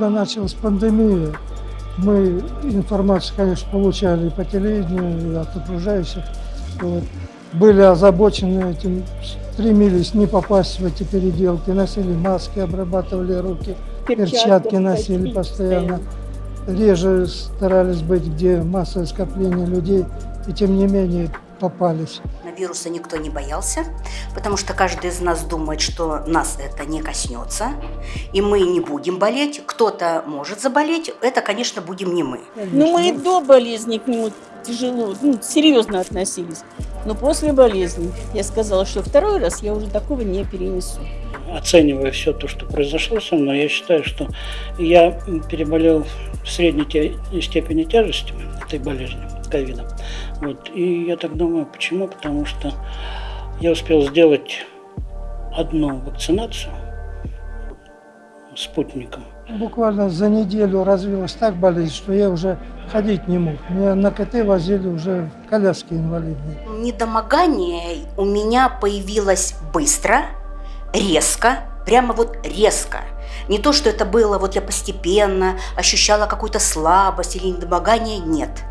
Когда началась пандемия, мы информацию, конечно, получали и по телевидению, и от окружающих. Вот. Были озабочены этим, стремились не попасть в эти переделки, носили маски, обрабатывали руки, перчатки, перчатки носили постоянно. Реже старались быть, где массовое скопление людей, и тем не менее попались. На вируса никто не боялся, потому что каждый из нас думает, что нас это не коснется, и мы не будем болеть. Кто-то может заболеть, это, конечно, будем не мы. Ну, мы и до болезни к нему тяжело, ну, серьезно относились. Но после болезни я сказала, что второй раз я уже такого не перенесу. Оценивая все то, что произошло со мной, я считаю, что я переболел в средней степени тяжести этой болезни ковидом. Вот. И я так думаю, почему? Потому что я успел сделать одну вакцинацию спутником. Буквально за неделю развилась так болезнь, что я уже ходить не мог. Меня на КТ возили уже в коляске инвалидной. Недомогание у меня появилось быстро, резко, прямо вот резко. Не то, что это было, вот я постепенно ощущала какую-то слабость или недомогание, нет –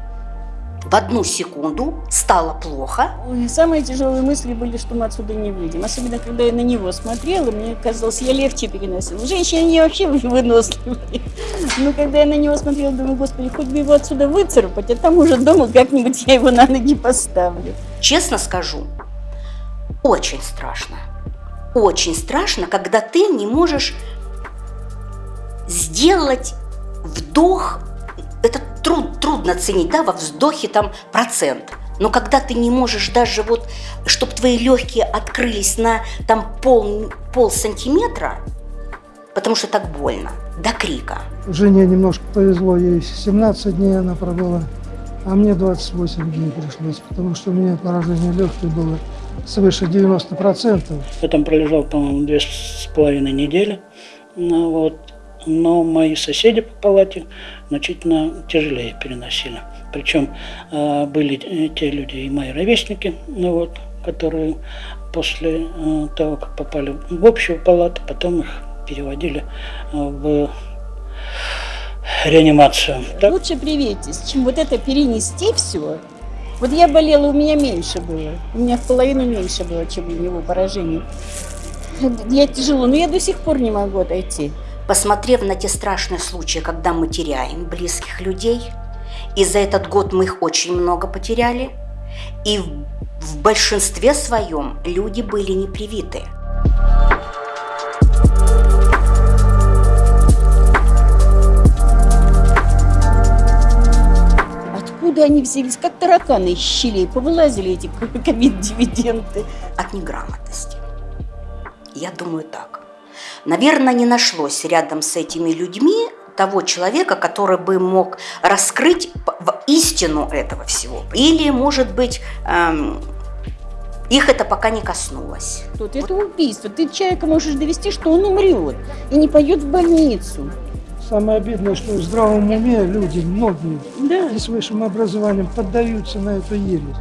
в одну секунду стало плохо. Самые тяжелые мысли были, что мы отсюда не выйдем. Особенно, когда я на него смотрела, мне казалось, я легче переносила. Женщины не вообще выносливые. Но когда я на него смотрела, думаю, господи, хоть бы его отсюда выцарапать, а там уже дома как-нибудь я его на ноги поставлю. Честно скажу, очень страшно. Очень страшно, когда ты не можешь сделать вдох труд, трудно ценить, да, во вздохе там процент. Но когда ты не можешь даже вот, чтобы твои легкие открылись на там пол, пол сантиметра, потому что так больно, до крика. Жене немножко повезло, ей 17 дней она пробыла, а мне 28 дней пришлось, потому что у меня поражение легких было свыше 90%. Я там пролежал, по-моему, две с половиной недели. Ну, вот но мои соседи по палате значительно тяжелее переносили. Причем э, были те люди и мои ровесники, ну вот, которые после э, того, как попали в общую палату, потом их переводили э, в реанимацию. Так? Лучше привейтесь, чем вот это перенести все. Вот я болела, у меня меньше было. У меня в половину меньше было, чем у него поражений. Я тяжело, но я до сих пор не могу отойти посмотрев на те страшные случаи, когда мы теряем близких людей, и за этот год мы их очень много потеряли, и в, большинстве своем люди были не привиты. Откуда они взялись? Как тараканы из щелей повылазили эти ковид-дивиденды? От неграмотности. Я думаю так. Наверное, не нашлось рядом с этими людьми того человека, который бы мог раскрыть истину этого всего. Или, может быть, эм, их это пока не коснулось. Тут это убийство. Ты человека можешь довести, что он умрет и не пойдет в больницу. Самое обидное, что в здравом уме люди, многие, да. и с высшим образованием поддаются на эту ересь.